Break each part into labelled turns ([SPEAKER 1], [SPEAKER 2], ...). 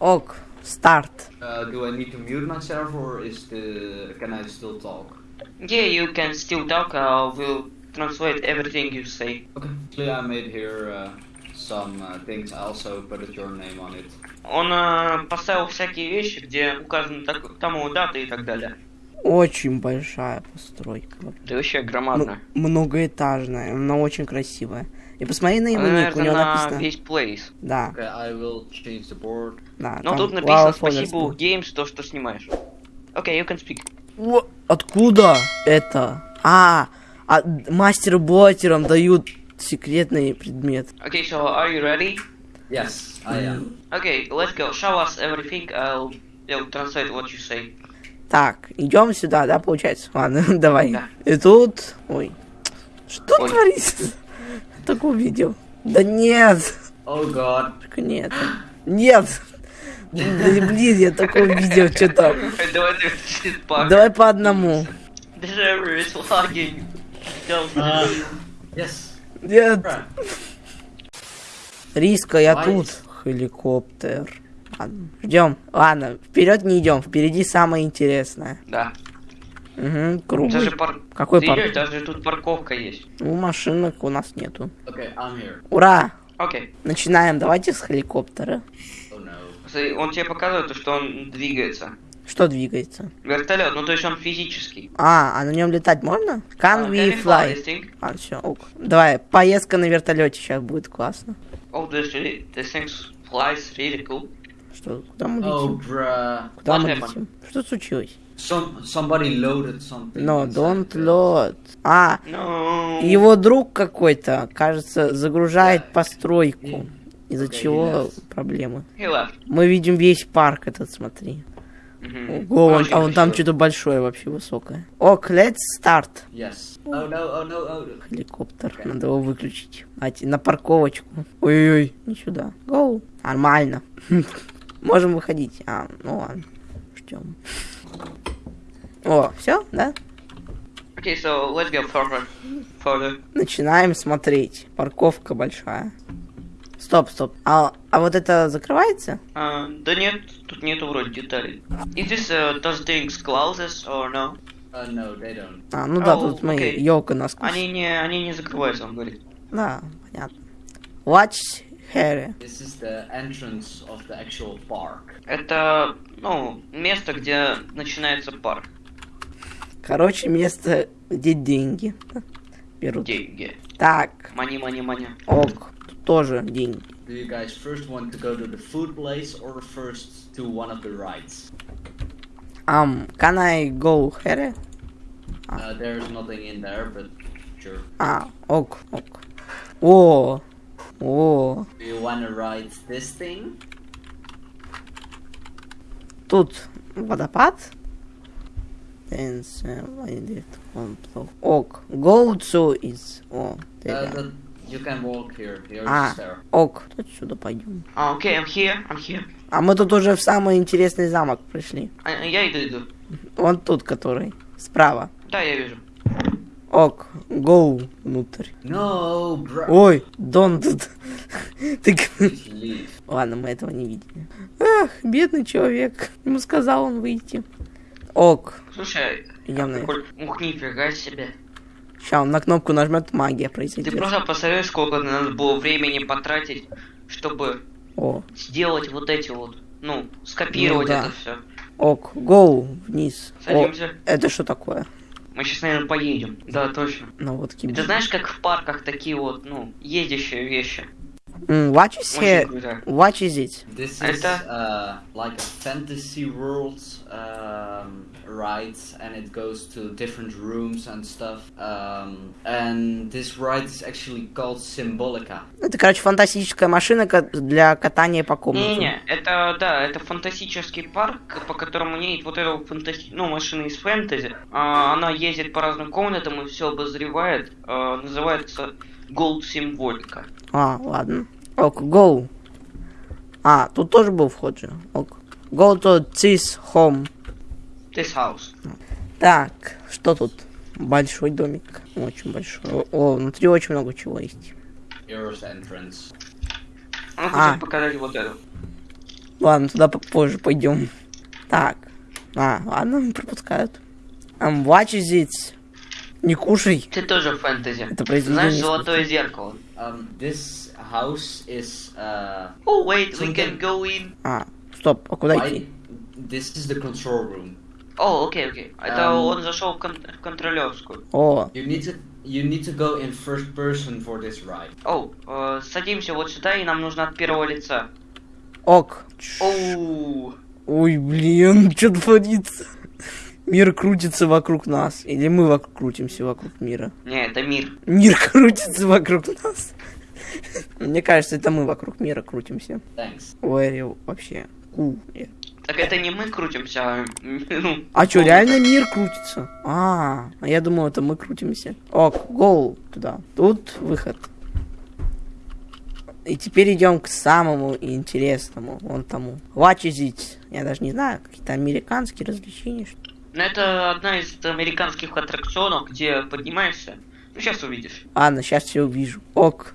[SPEAKER 1] Ок, старт.
[SPEAKER 2] Uh, do I need to mute myself or is the can I still talk?
[SPEAKER 3] Yeah, you can still talk. I will translate everything you say.
[SPEAKER 2] Okay. Actually, I made here uh, some uh, things. I also put your name on it.
[SPEAKER 3] Он э, поставил всякие вещи, где указаны так, тому дата и так далее.
[SPEAKER 1] Очень большая постройка.
[SPEAKER 3] Да вообще
[SPEAKER 1] М-
[SPEAKER 3] громадно.
[SPEAKER 1] многоэтажная, она очень красивая. И посмотри на его
[SPEAKER 3] Она,
[SPEAKER 1] ник, у него
[SPEAKER 3] на
[SPEAKER 1] написано.
[SPEAKER 3] весь плейс.
[SPEAKER 1] Да,
[SPEAKER 2] Okay, I will change the board.
[SPEAKER 1] да.
[SPEAKER 3] Но тут написано
[SPEAKER 1] Wow
[SPEAKER 3] спасибо. Games, то, что снимаешь. Окей, you can speak.
[SPEAKER 1] О, Откуда это? А, а мастеру блотерам дают секретный предмет.
[SPEAKER 3] Okay, so are you ready?
[SPEAKER 2] Yes, I am.
[SPEAKER 3] Okay, let's go. Show us everything. I'll, I'll translate what you say.
[SPEAKER 1] Так, идем сюда, да, получается? Ладно, давай.
[SPEAKER 3] Да.
[SPEAKER 1] И тут... Ой. Что
[SPEAKER 3] Ой.
[SPEAKER 1] творится? Так увидел. Да нет.
[SPEAKER 2] Oh God.
[SPEAKER 1] Только нет. Нет. Да блин, я такое видел, что там.
[SPEAKER 3] Давай
[SPEAKER 1] по одному.
[SPEAKER 2] Yes.
[SPEAKER 1] Нет. Риска, я тут. Хеликоптер. Ладно, ждем. Ладно, вперед не идем. Впереди самое интересное.
[SPEAKER 3] Да.
[SPEAKER 1] Угу, круг.
[SPEAKER 3] Даже пар...
[SPEAKER 1] Какой
[SPEAKER 3] Ты
[SPEAKER 1] парк?
[SPEAKER 3] даже тут парковка есть.
[SPEAKER 1] Ну, машинок у нас нету.
[SPEAKER 2] Okay, I'm here.
[SPEAKER 1] Ура!
[SPEAKER 3] Окей.
[SPEAKER 1] Начинаем. Давайте с хеликоптера.
[SPEAKER 2] Oh no.
[SPEAKER 3] Он тебе показывает, то, что он двигается.
[SPEAKER 1] Что двигается?
[SPEAKER 3] Вертолет, ну то есть он физический.
[SPEAKER 1] А, а на нем летать можно? Can
[SPEAKER 3] А,
[SPEAKER 1] we
[SPEAKER 3] can
[SPEAKER 1] fly?
[SPEAKER 3] thing?
[SPEAKER 1] А, все, ок. Давай, поездка на вертолете сейчас будет классно.
[SPEAKER 3] Oh, this, really, this thing flies really cool.
[SPEAKER 1] Что, куда мы
[SPEAKER 2] Oh,
[SPEAKER 1] летим?
[SPEAKER 2] bruh.
[SPEAKER 1] Куда
[SPEAKER 3] what
[SPEAKER 1] мы
[SPEAKER 3] happened?
[SPEAKER 1] летим? Что случилось?
[SPEAKER 2] Some somebody loaded something.
[SPEAKER 1] No, don't load. А,
[SPEAKER 3] No.
[SPEAKER 1] его друг какой-то, кажется, загружает постройку. Из-за
[SPEAKER 2] Okay,
[SPEAKER 1] чего
[SPEAKER 2] yes.
[SPEAKER 1] проблемы. Мы видим весь парк этот, смотри.
[SPEAKER 3] Мгм.
[SPEAKER 1] Ого, он- а вон там что-то большое вообще высокое. Ок, let's start.
[SPEAKER 2] Yes. Oh no, oh no, oh.
[SPEAKER 1] Хеликоптер, надо его выключить. А, на парковочку. Ой-ой-ой, не сюда. Гоу. Нормально. Можем выходить. А, ну ладно. Ждем. О, все, да?
[SPEAKER 3] Okay, so let's go further. Further.
[SPEAKER 1] Начинаем смотреть. Парковка большая. Стоп, стоп. А, а вот это закрывается?
[SPEAKER 3] А, да нет, тут нету вроде деталей. Is this uh, does things closes or no?
[SPEAKER 2] Uh, no, they don't.
[SPEAKER 1] А, ну да,
[SPEAKER 3] О,
[SPEAKER 1] тут мы
[SPEAKER 3] окей.
[SPEAKER 1] елка нас.
[SPEAKER 3] Они не, они не закрываются, он говорит.
[SPEAKER 1] Да, понятно. Watch Harry.
[SPEAKER 2] This is the entrance of the actual park.
[SPEAKER 3] Это, ну, место, где начинается парк.
[SPEAKER 1] Короче, место, где деньги берут.
[SPEAKER 3] Деньги.
[SPEAKER 1] Так,
[SPEAKER 3] Мани, мани, мани.
[SPEAKER 1] ок, тут тоже деньги.
[SPEAKER 2] Do you guys first want to go to the food place or first to one of the rides?
[SPEAKER 1] Um, can I go Harry?
[SPEAKER 2] Uh, there's nothing in there, but sure.
[SPEAKER 1] А, ок, ок. О, о,
[SPEAKER 2] Do you want to ride this thing?
[SPEAKER 1] тут водопад. Ок, go to is... О,
[SPEAKER 2] Uh, you can walk here.
[SPEAKER 1] А, ок, отсюда пойдем.
[SPEAKER 3] А, окей, I'm here, I'm here.
[SPEAKER 1] А мы тут уже в самый интересный замок пришли.
[SPEAKER 3] А, я иду, иду.
[SPEAKER 1] Вон тут, который. Справа.
[SPEAKER 3] Да, я вижу.
[SPEAKER 1] Ок, go внутрь.
[SPEAKER 2] No, bro.
[SPEAKER 1] Ой, тут. Ты... Ладно, мы этого не видели. Эх, бедный человек. Ему сказал он выйти. Ок,
[SPEAKER 3] Слушай,
[SPEAKER 1] идем на...
[SPEAKER 3] Коль, ух, нифига себе.
[SPEAKER 1] Сейчас он на кнопку нажмет, магия
[SPEAKER 3] Ты
[SPEAKER 1] произойдет.
[SPEAKER 3] просто посмотри, сколько надо было времени потратить, чтобы
[SPEAKER 1] О,
[SPEAKER 3] сделать вот эти вот, ну, скопировать
[SPEAKER 1] Ну да.
[SPEAKER 3] это все.
[SPEAKER 1] ок, go вниз. О,
[SPEAKER 3] Садимся.
[SPEAKER 1] это что такое?
[SPEAKER 3] Мы сейчас, наверное, поедем. Да, точно.
[SPEAKER 1] Ну вот
[SPEAKER 3] И ты знаешь, как в парках такие вот, ну, ездящие вещи?
[SPEAKER 1] What is here? What is it?
[SPEAKER 2] This
[SPEAKER 3] Это-
[SPEAKER 2] is uh, like a fantasy world um, ride, and it goes to different rooms and stuff. Um, and this ride is actually called Symbolica.
[SPEAKER 1] Это, короче, фантастическая машина для катания по комнате.
[SPEAKER 3] Не-не, это, да, это фантастический парк, по которому едет вот эта фантасти... ну, машина из фэнтези. А, она ездит по разным комнатам и все обозревает. А, называется Gold Символика.
[SPEAKER 1] А, ладно. Ок, go. А, тут тоже был вход же. Ок. Go to this home.
[SPEAKER 3] This house.
[SPEAKER 1] Так, что тут? Большой домик. Очень большой. О, внутри очень много чего есть.
[SPEAKER 2] Here's entrance.
[SPEAKER 3] Она
[SPEAKER 1] А.
[SPEAKER 3] хочет показать вот это.
[SPEAKER 1] Ладно, туда попозже пойдем. Так. А, ладно, пропускают. Um, watch is it? Не кушай.
[SPEAKER 3] Ты тоже фэнтези.
[SPEAKER 1] Это произведение
[SPEAKER 3] Знаешь, золотое зеркало.
[SPEAKER 2] Um, this house is uh,
[SPEAKER 3] Oh, wait, we can go in.
[SPEAKER 1] А, стоп, а куда идти?
[SPEAKER 2] this is the control room.
[SPEAKER 3] О, окей, окей. Это
[SPEAKER 2] Эм.
[SPEAKER 3] он зашел в, кон- в контролерскую.
[SPEAKER 1] О,
[SPEAKER 2] You need to you need to go in first person for this ride.
[SPEAKER 3] Оу, э, садимся вот сюда, и нам нужно от первого лица.
[SPEAKER 1] ок.
[SPEAKER 3] Оу.
[SPEAKER 1] Ой, блин, что творится? Мир крутится вокруг нас. Или мы вокруг крутимся вокруг мира?
[SPEAKER 3] Не, это мир.
[SPEAKER 1] Мир крутится вокруг нас. Мне кажется, это мы вокруг мира крутимся.
[SPEAKER 2] Thanks.
[SPEAKER 1] Ой, вообще. Ку.
[SPEAKER 3] Так это не мы крутимся, а... ну,
[SPEAKER 1] А что, реально мир крутится? А, а я думал, это мы крутимся. Ок, гол туда. Тут выход. И теперь идем к самому интересному, вон тому. Watch is it? Я даже не знаю, какие-то американские развлечения. что
[SPEAKER 3] это одна из американских аттракционов, где поднимаешься. Ну, сейчас увидишь.
[SPEAKER 1] Ладно, сейчас все увижу. Ок.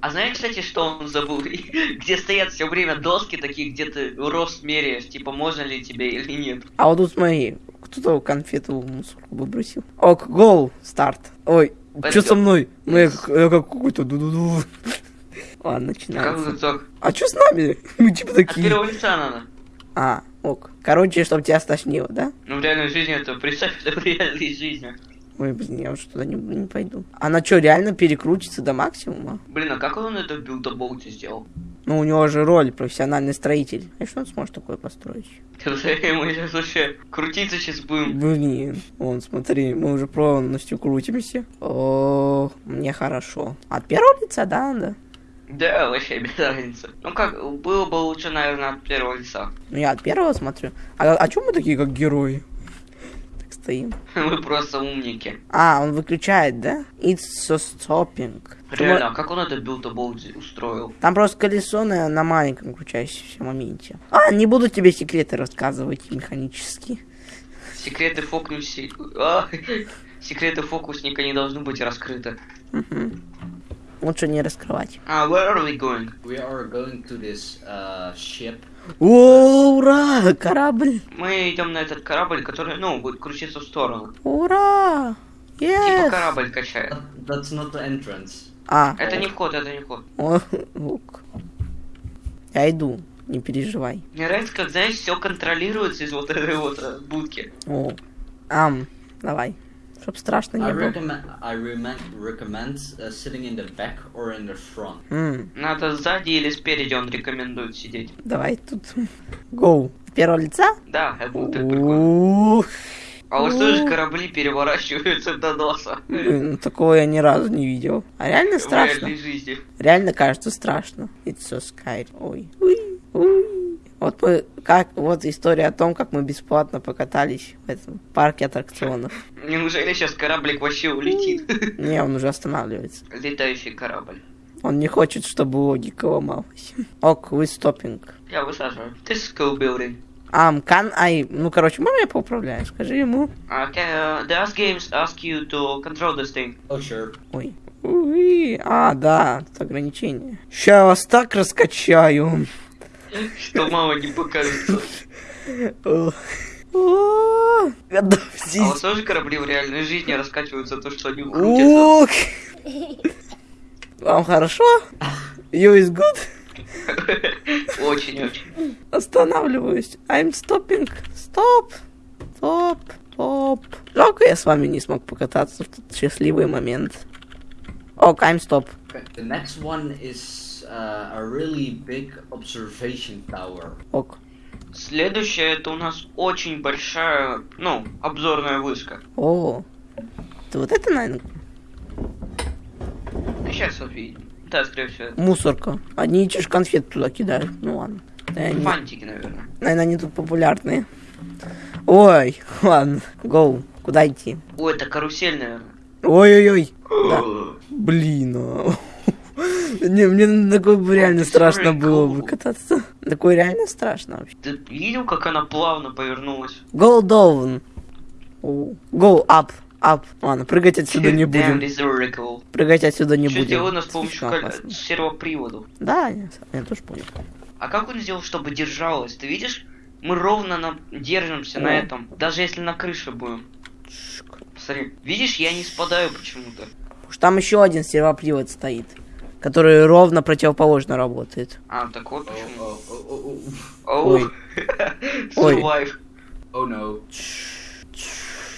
[SPEAKER 3] А знаешь, кстати, что он забыл? где стоят все время доски такие, где ты рост меряешь, типа, можно ли тебе или нет.
[SPEAKER 1] А вот тут смотри, кто-то конфету в мусорку выбросил. Ок, гол, старт. Ой, что со мной? Ну я как, я как какой-то ду-ду-ду. Ладно,
[SPEAKER 3] Как
[SPEAKER 1] начинается.
[SPEAKER 3] так?
[SPEAKER 1] А что с нами? Мы типа
[SPEAKER 3] От
[SPEAKER 1] такие.
[SPEAKER 3] первого лица надо.
[SPEAKER 1] А, ок. Короче, чтобы тебя стошнило, да?
[SPEAKER 3] Ну, в реальной жизни это, представь, это в реальной жизни.
[SPEAKER 1] Ой, блин, я уже туда не, не пойду. Она что, реально перекрутится до максимума?
[SPEAKER 3] Блин, а как он это в билдаболте сделал?
[SPEAKER 1] Ну, у него же роль профессиональный строитель. А что он сможет такое построить?
[SPEAKER 3] Мы сейчас вообще крутиться сейчас будем.
[SPEAKER 1] Блин, вон, смотри, мы уже полностью крутимся. О, мне хорошо. От первого лица, да, надо?
[SPEAKER 3] Да, вообще без разницы. Ну как, было бы лучше, наверное, от первого лица.
[SPEAKER 1] Ну, я от первого смотрю. А, а чё мы такие, как герои? Так стоим.
[SPEAKER 3] Мы просто умники.
[SPEAKER 1] А, он выключает, да? It's so stopping.
[SPEAKER 3] Реально, а как он это Build a Boat устроил?
[SPEAKER 1] Там просто колесо на, на маленьком крутящемся моменте. А, не буду тебе секреты рассказывать механически.
[SPEAKER 3] Секреты фокуси... А, секреты фокусника не должны быть раскрыты.
[SPEAKER 1] Мгм. Лучше не раскрывать.
[SPEAKER 3] А, where are we going?
[SPEAKER 2] We are going to this uh, ship.
[SPEAKER 1] О, ура! Корабль!
[SPEAKER 3] Мы идем на этот корабль, который, ну, будет крутиться в сторону.
[SPEAKER 1] Ура!
[SPEAKER 3] Типа
[SPEAKER 1] Yes!
[SPEAKER 3] корабль качает.
[SPEAKER 2] That's not the entrance.
[SPEAKER 1] А,
[SPEAKER 3] Это не вход, это не вход.
[SPEAKER 1] о, ок. Я иду, не переживай.
[SPEAKER 3] Мне нравится, как, знаешь, все контролируется из вот этой вот э, будки.
[SPEAKER 1] О, ам, давай. Чтоб страшно
[SPEAKER 2] I
[SPEAKER 1] не было.
[SPEAKER 2] recommend I recommend uh, sitting in the back or in the front.
[SPEAKER 1] М,
[SPEAKER 3] Надо сзади или спереди он рекомендует сидеть.
[SPEAKER 1] давай тут. С первого лица?
[SPEAKER 3] Да, это будет прикольно. А вот что же корабли переворачиваются до носа?
[SPEAKER 1] ну такого я ни разу не видел. А реально
[SPEAKER 3] В
[SPEAKER 1] страшно.
[SPEAKER 3] реальной жизни.
[SPEAKER 1] Реально кажется страшно. It's so scary. Ой. Уй, уй. Вот мы, как, вот история о том, как мы бесплатно покатались в этом парке аттракционов.
[SPEAKER 3] Неужели сейчас кораблик вообще улетит?
[SPEAKER 1] Не, он уже останавливается.
[SPEAKER 3] Летающий корабль.
[SPEAKER 1] Он не хочет, чтобы логика ломалась. Ок, вы стопинг.
[SPEAKER 3] Я высаживаю. This is cool building.
[SPEAKER 1] Ам, can I... Ну, короче, можно я поуправляю? Скажи ему.
[SPEAKER 3] Can, uh, the Ask Games ask you to control this thing.
[SPEAKER 2] Oh sure.
[SPEAKER 1] Ой. Уи. А, да, тут ограничение. Ща я вас так раскачаю.
[SPEAKER 3] Что мама не покажется. А у вас тоже корабли в реальной жизни раскачиваются, то, что они крутятся?
[SPEAKER 1] Вам хорошо? You is good?
[SPEAKER 3] Очень-очень.
[SPEAKER 1] Останавливаюсь. I'm stopping. Стоп. Стоп. Стоп. Жалко, я с вами не смог покататься в тот счастливый момент. Ок, I'm stop.
[SPEAKER 2] The next one is uh, a really big observation tower.
[SPEAKER 1] Ок.
[SPEAKER 3] Следующее, это у нас очень большая, ну, обзорная вышка.
[SPEAKER 1] О. Ты вот это, наверное,
[SPEAKER 3] Ну, сейчас увидим. Да, скорее всего.
[SPEAKER 1] мусорка. Одни же конфеты туда кидают. Ну ладно. Наверное,
[SPEAKER 3] Фантики, наверное.
[SPEAKER 1] наверное, они тут популярные. Ой, ладно. Гоу. Куда идти?
[SPEAKER 3] О, это карусель, наверное.
[SPEAKER 1] Ой-ой-ой. Да. Блин. Не, мне такое бы реально страшно было бы кататься. Такое реально страшно вообще.
[SPEAKER 3] Ты видел, как она плавно повернулась?
[SPEAKER 1] Go down. Go up. Up. Ладно, прыгать отсюда не будем. Прыгать отсюда не
[SPEAKER 3] Что
[SPEAKER 1] будем.
[SPEAKER 3] сделано с помощью сервопривода.
[SPEAKER 1] Да, я, я тоже понял.
[SPEAKER 3] А как он сделал, чтобы держалось? Ты видишь? Мы ровно на... держимся на этом. Даже если на крыше будем. Смотри, видишь, я не спадаю почему-то.
[SPEAKER 1] Уж Там еще один сервопривод стоит, который ровно противоположно работает.
[SPEAKER 3] А, так вот почему.
[SPEAKER 1] Ой. Ой.
[SPEAKER 3] Survive.
[SPEAKER 2] Oh no.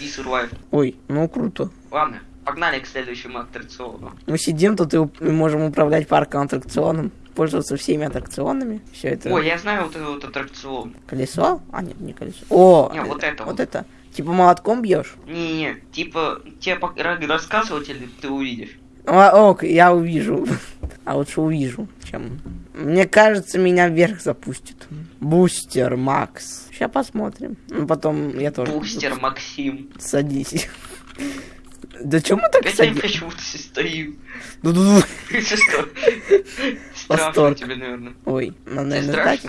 [SPEAKER 3] И survive.
[SPEAKER 1] Ой, ну круто.
[SPEAKER 3] Ладно, погнали к следующему аттракциону.
[SPEAKER 1] Мы сидим тут и можем управлять парком аттракционом, пользоваться всеми аттракционами. Все это
[SPEAKER 3] Ой, я знаю вот этот вот аттракцион.
[SPEAKER 1] колесо? А, нет, не колесо. О,
[SPEAKER 3] Не, вот это
[SPEAKER 1] вот
[SPEAKER 3] вот.
[SPEAKER 1] это. Типа молотком бьешь?
[SPEAKER 3] Не-не, типа, тебе рассказывать или ты увидишь?
[SPEAKER 1] А, ок, я увижу. А лучше увижу, чем... Мне кажется, меня вверх запустит. Бустер Макс. Сейчас посмотрим. Ну, потом я тоже...
[SPEAKER 3] Бустер Максим.
[SPEAKER 1] Садись. Да чё мы так
[SPEAKER 3] Опять я почему-то стою.
[SPEAKER 1] Ду-ду-ду.
[SPEAKER 3] Ты что? Страшно тебе, наверное.
[SPEAKER 1] Ой,
[SPEAKER 3] Тебе
[SPEAKER 1] наверное, так.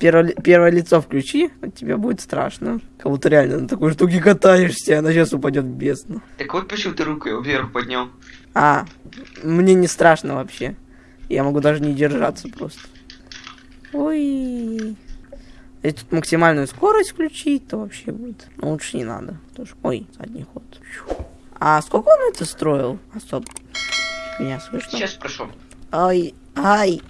[SPEAKER 1] Первое, первое лицо включи, а тебе будет страшно. Как будто реально на такой штуке катаешься, она сейчас упадет в бездну.
[SPEAKER 3] Так вот почему ты руку вверх поднял.
[SPEAKER 1] А, мне не страшно вообще. Я могу даже не держаться просто. Ой. Если тут максимальную скорость включить, то вообще будет. Но лучше не надо. Тоже... Ой, задний ход. А сколько он это строил? А стоп. Меня слышно?
[SPEAKER 3] Сейчас спрошу.
[SPEAKER 1] Ай, ай,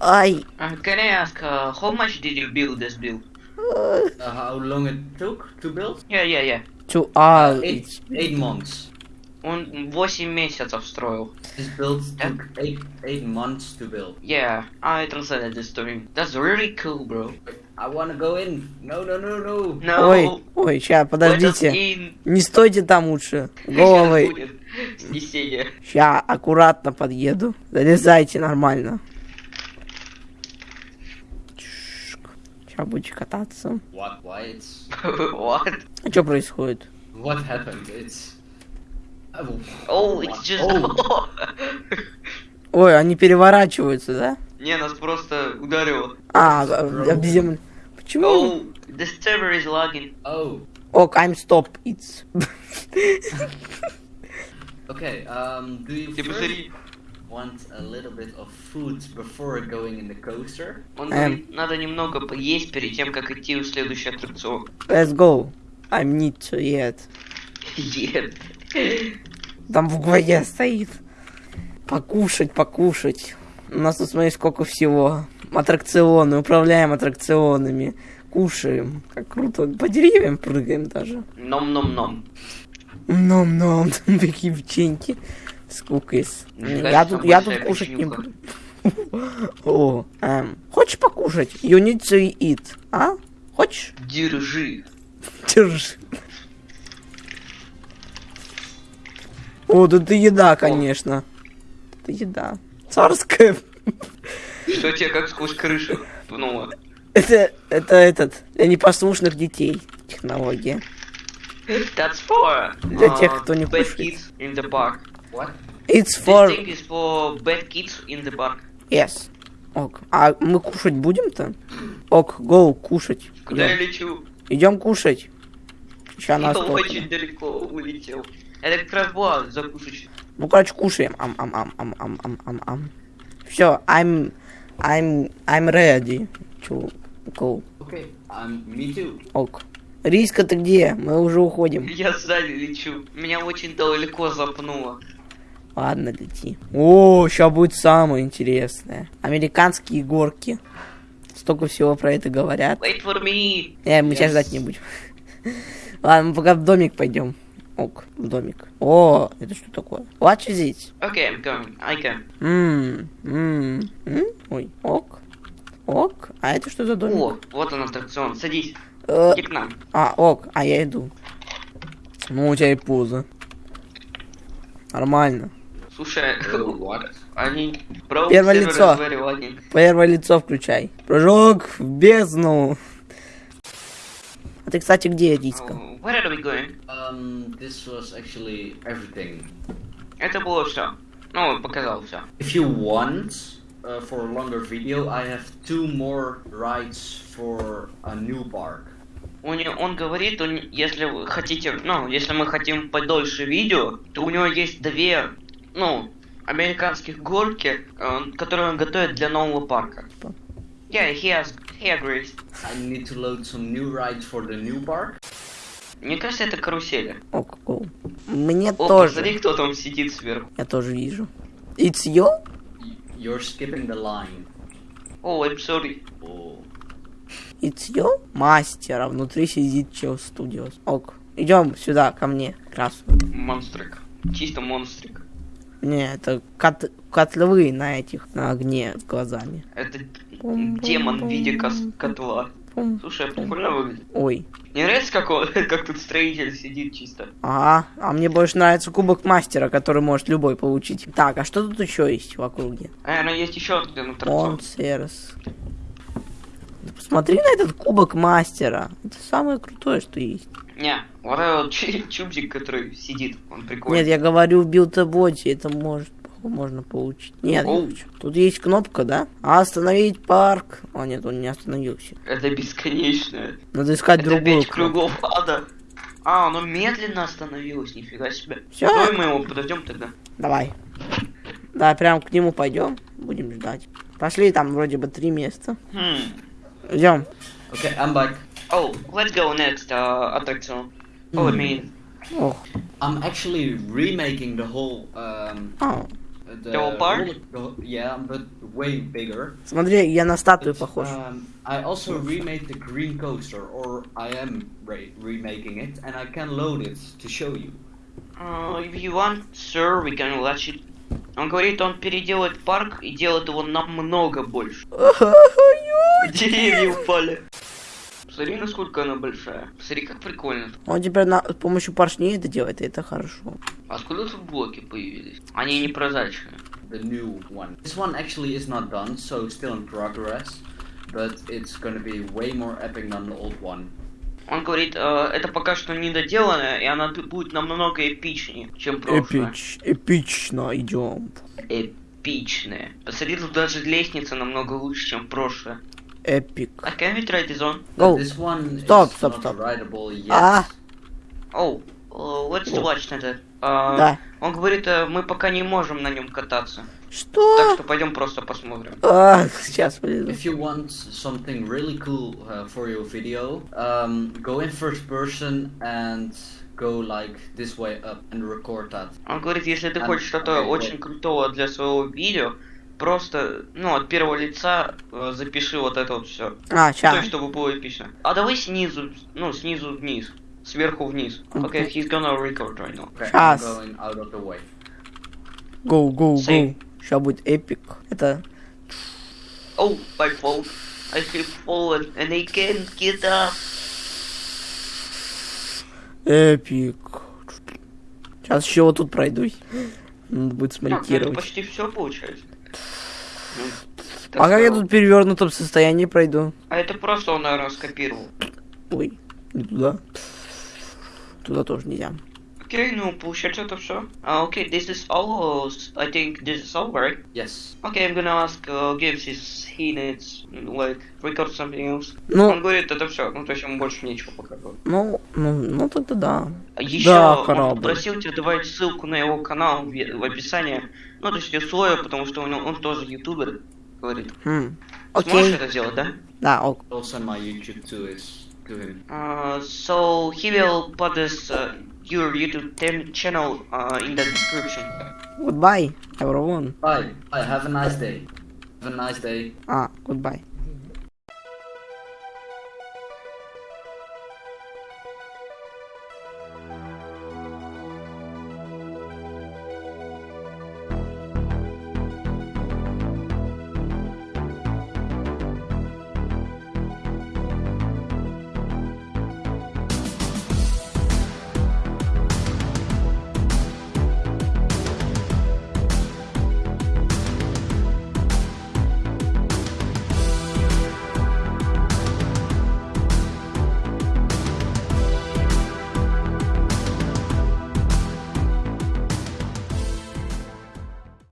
[SPEAKER 1] ай.
[SPEAKER 3] Uh, can I ask, uh, how much did you build this build?
[SPEAKER 2] Uh, how long it took to build?
[SPEAKER 3] Yeah, yeah, yeah.
[SPEAKER 1] To ah,
[SPEAKER 2] Eight, eight months.
[SPEAKER 3] Он 8 месяцев строил.
[SPEAKER 2] This build took eight eight months to build.
[SPEAKER 3] Yeah, I translated this to him. That's really cool, bro.
[SPEAKER 2] I wanna go in. No, no, no, no.
[SPEAKER 3] No.
[SPEAKER 1] Ой, ой, ща, подождите. Не стойте там лучше.
[SPEAKER 3] Сейчас
[SPEAKER 1] Головой.
[SPEAKER 3] будет снесение.
[SPEAKER 1] Ща, аккуратно подъеду. Залезайте нормально. Ща будете кататься.
[SPEAKER 2] What? Why? It's
[SPEAKER 3] What?
[SPEAKER 1] А что происходит?
[SPEAKER 2] what happened? It's. Oh,
[SPEAKER 3] Oh, it's just...
[SPEAKER 2] Oh.
[SPEAKER 1] Ой, они переворачиваются, да?
[SPEAKER 3] Не, нас просто ударило.
[SPEAKER 1] А, об землю. Почему?
[SPEAKER 3] Oh, the server is lagging.
[SPEAKER 2] oh.
[SPEAKER 1] Ок, I'm stop, it's.
[SPEAKER 2] Okay. Um. Do you
[SPEAKER 3] Ты посмотри.
[SPEAKER 2] Want a little bit of food before going in the coaster?
[SPEAKER 3] Он
[SPEAKER 1] Эм.
[SPEAKER 3] говорит, надо немного поесть перед тем, как идти в следующий аттракцион.
[SPEAKER 1] Let's go. I'm need to eat.
[SPEAKER 3] Нет.
[SPEAKER 1] Там в букве стоит. Покушать, покушать. У нас тут, смотри, сколько всего. Аттракционы, управляем аттракционами. Кушаем. Как круто. По деревьям прыгаем даже.
[SPEAKER 3] Ном-ном-ном.
[SPEAKER 1] Ном-ном, такие печеньки.
[SPEAKER 3] Мне
[SPEAKER 1] Я тут, я тут кушать не буду. О, эм, хочешь покушать? You need to eat. А? Хочешь?
[SPEAKER 3] Держи.
[SPEAKER 1] Держи. О, да ты еда, конечно. Это еда. Царская.
[SPEAKER 3] Что тебе как сквозь крышу пнуло?
[SPEAKER 1] Это, это этот, для непослушных детей технология.
[SPEAKER 3] That's for
[SPEAKER 1] Для
[SPEAKER 3] uh,
[SPEAKER 1] тех, кто не кушает.
[SPEAKER 3] Kids in the park.
[SPEAKER 2] What?
[SPEAKER 1] It's
[SPEAKER 3] This
[SPEAKER 1] for...
[SPEAKER 3] thing is for bad kids in the park.
[SPEAKER 1] Yes. Ок. А мы кушать будем-то? Ок, гоу, кушать.
[SPEAKER 3] Куда я лечу?
[SPEAKER 1] Идем кушать. Сейчас нас
[SPEAKER 3] очень далеко улетел. Была закусочная.
[SPEAKER 1] Ну, короче, кушаем. Ам, ам, ам, ам, ам, ам, ам, ам. Все, I'm, I'm, I'm ready to go.
[SPEAKER 2] Okay. Um. Me too.
[SPEAKER 1] Ок. Риска, ты где? Мы уже уходим.
[SPEAKER 3] Я сзади лечу. Меня очень далеко запнуло.
[SPEAKER 1] Ладно, лети. О, сейчас будет самое интересное. Американские горки. Столько всего про это говорят.
[SPEAKER 3] Wait for me.
[SPEAKER 1] Не, мы тебя
[SPEAKER 2] Yes.
[SPEAKER 1] ждать не будем. Ладно, мы пока в домик пойдем. Ок, в домик. О, это что такое? Is it?
[SPEAKER 3] Okay, I'm coming. I can.
[SPEAKER 1] Ммм, ммм, м? Ой, ок. Ок. А это что за домик?
[SPEAKER 3] О, вот он аттракцион. Садись.
[SPEAKER 1] Э,
[SPEAKER 3] Иди к нам.
[SPEAKER 1] а, ок, а я иду. Ну, у тебя и поза. Нормально.
[SPEAKER 3] Слушай, они... Pro
[SPEAKER 1] Первое лицо. Первое лицо включай. Прыжок в бездну. А ты, кстати, где, Диска?
[SPEAKER 3] Oh, Where are we going?
[SPEAKER 2] Um. This was actually everything.
[SPEAKER 3] Это было все. Ну, показал все.
[SPEAKER 2] If you want, uh, for a longer video, I have two more rides for a new park.
[SPEAKER 3] У него, он говорит, он, если вы хотите, ну, если мы хотим подольше видео, то у него есть две, ну, американских горки, э, которые он готовит для нового парка. Yeah, he has, he agrees.
[SPEAKER 2] I need to load some new rides for the new park.
[SPEAKER 3] Мне кажется, это карусели.
[SPEAKER 1] Ок, go. Мне
[SPEAKER 3] О,
[SPEAKER 1] тоже.
[SPEAKER 3] посмотри, кто там сидит сверху.
[SPEAKER 1] Я тоже вижу. It's you?
[SPEAKER 2] You're skipping the line.
[SPEAKER 3] О, I'm sorry.
[SPEAKER 2] Oh.
[SPEAKER 1] It's you? Мастер, а внутри сидит Чел Studios. Ок. Идем сюда, ко мне. Красную.
[SPEAKER 3] Монстрик. Чисто монстрик.
[SPEAKER 1] Не, это кот, котловые на этих, на огне с глазами.
[SPEAKER 3] Это демон в виде котла. Слушай, а прикольно выглядит.
[SPEAKER 1] Ой.
[SPEAKER 3] Не нравится, как, он, как тут строитель сидит чисто?
[SPEAKER 1] Ага, а мне больше нравится кубок мастера, который может любой получить. Так, а что тут еще есть в округе?
[SPEAKER 3] Наверное, есть еще один аттракцион.
[SPEAKER 1] Монсерс. Посмотри на этот кубок мастера. Это самое крутое, что есть.
[SPEAKER 3] Не, вот этот чубзик, который сидит, он прикольный.
[SPEAKER 1] Нет, я говорю в билд-боте, это может можно получить. Нет, не
[SPEAKER 3] Оу.
[SPEAKER 1] хочу. тут есть кнопка, да? А остановить парк. О, нет, он не остановился.
[SPEAKER 3] Это бесконечное.
[SPEAKER 1] Надо искать
[SPEAKER 3] Это
[SPEAKER 1] другую
[SPEAKER 3] пять кругов ада. А, оно медленно остановилось, нифига себе.
[SPEAKER 1] Всё.
[SPEAKER 3] Давай мы его подождем тогда.
[SPEAKER 1] Давай. Да, прям к нему пойдем. Будем ждать. Пошли, там вроде бы три места.
[SPEAKER 3] Хм.
[SPEAKER 1] Идем.
[SPEAKER 2] Okay, I'm back.
[SPEAKER 3] Oh, let's go next uh, attraction. Oh, I
[SPEAKER 1] Hmm.
[SPEAKER 3] mean,
[SPEAKER 1] Ох.
[SPEAKER 2] I'm actually remaking the whole. Um,
[SPEAKER 1] А,
[SPEAKER 2] the,
[SPEAKER 3] The whole park?
[SPEAKER 2] roller- the whole- yeah, but way bigger.
[SPEAKER 1] смотри, я на статую
[SPEAKER 2] But,
[SPEAKER 1] похож.
[SPEAKER 2] Um, I also remade the green coaster, or I am re- remaking it, and I can load it to show you.
[SPEAKER 3] uh, if you want, sir, we can watch it. Он говорит, он переделает парк и делает его намного больше. Деревья упали. Посмотри, насколько она большая. Посмотри, как прикольно.
[SPEAKER 1] Он теперь на, с помощью поршней это делает, и это хорошо.
[SPEAKER 3] Откуда тут блоки появились? Они непрозрачные.
[SPEAKER 2] The new one. This one actually is not done, so still in progress, but it's gonna be way more epic than the old one.
[SPEAKER 3] Он говорит, э, это пока что недоделанное, и она будет намного эпичнее, чем прошлое.
[SPEAKER 1] Эпич, эпично идем.
[SPEAKER 3] Эпичное. Посмотри, тут даже лестница намного лучше, чем прошлое.
[SPEAKER 1] Эпик.
[SPEAKER 3] А can we try this on?
[SPEAKER 1] Go.
[SPEAKER 2] this one
[SPEAKER 1] Stop,
[SPEAKER 2] is
[SPEAKER 1] stop,
[SPEAKER 2] not
[SPEAKER 1] stop.
[SPEAKER 2] rideable yet.
[SPEAKER 1] А,
[SPEAKER 3] Oh, uh, let's
[SPEAKER 1] О.
[SPEAKER 3] watch that. А,
[SPEAKER 1] да.
[SPEAKER 3] Он говорит, э, мы пока не можем на нем кататься. Так
[SPEAKER 1] Что?
[SPEAKER 3] что пойдем просто посмотрим.
[SPEAKER 1] А, сейчас вылезу.
[SPEAKER 2] If you want something really cool uh, for your video, um, go in first person and go like this way up and record that.
[SPEAKER 3] Он говорит, если ты
[SPEAKER 2] А,
[SPEAKER 3] хочешь что-то очень крутого для своего видео, просто, ну, от первого лица э, запиши вот это вот все.
[SPEAKER 1] А,
[SPEAKER 3] То
[SPEAKER 1] сейчас.
[SPEAKER 3] есть, чтобы было эпично. А давай снизу, ну, снизу вниз. Сверху вниз. Окей,
[SPEAKER 1] Окей.
[SPEAKER 3] he's gonna record right now.
[SPEAKER 2] Okay,
[SPEAKER 1] Сейчас.
[SPEAKER 2] I'm going out of the way.
[SPEAKER 1] Go, go, go.
[SPEAKER 3] Save.
[SPEAKER 1] Сейчас будет эпик. Это...
[SPEAKER 3] Oh, my fault. I have fallen and I can't get up.
[SPEAKER 1] Эпик. Сейчас еще вот тут пройдусь. Надо будет
[SPEAKER 3] Так, ну
[SPEAKER 1] смонтировать.
[SPEAKER 3] почти все получается. Ну,
[SPEAKER 1] А как я тут в перевернутом состоянии пройду?
[SPEAKER 3] А это просто он, наверное, скопировал.
[SPEAKER 1] Ой, не туда. Туда тоже нельзя.
[SPEAKER 3] Окей, ну, получается это все. Окей, this is all. I think this is all, right?
[SPEAKER 2] Yes.
[SPEAKER 3] Okay, I'm gonna ask uh, Gibbs if he needs, like, record something else.
[SPEAKER 1] Ну,
[SPEAKER 3] Он говорит, это все, ну, то есть ему больше нечего показывать.
[SPEAKER 1] ну, ну, ну тогда да.
[SPEAKER 3] Еще
[SPEAKER 1] Да,
[SPEAKER 3] он
[SPEAKER 1] корабль.
[SPEAKER 3] попросил тебя добавить ссылку на его канал в, в описании. Ну, то есть условия, потому что он, он тоже ютубер, говорит.
[SPEAKER 1] Хм.
[SPEAKER 3] Сможешь
[SPEAKER 1] Окей.
[SPEAKER 3] это сделать, да?
[SPEAKER 1] Да, ок.
[SPEAKER 2] Send my YouTube to his Go ahead.
[SPEAKER 3] Uh, so he will put this uh, your YouTube channel uh, in the description.
[SPEAKER 1] Goodbye, everyone.
[SPEAKER 2] Bye. Bye. Have a nice day. Have a nice day.
[SPEAKER 1] Ah, goodbye.